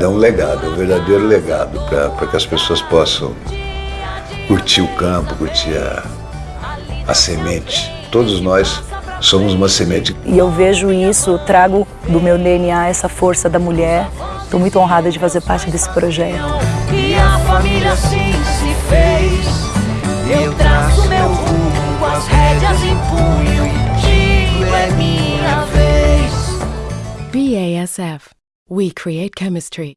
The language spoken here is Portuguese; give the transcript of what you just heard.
É um legado, é um verdadeiro legado para que as pessoas possam curtir o campo, curtir a, a semente. Todos nós somos uma semente. E eu vejo isso, trago do meu DNA essa força da mulher. Estou muito honrada de fazer parte desse projeto. E a família assim se fez. Eu traço meu rumo as rédeas em punho. Digo é minha vez. BASF. We create chemistry.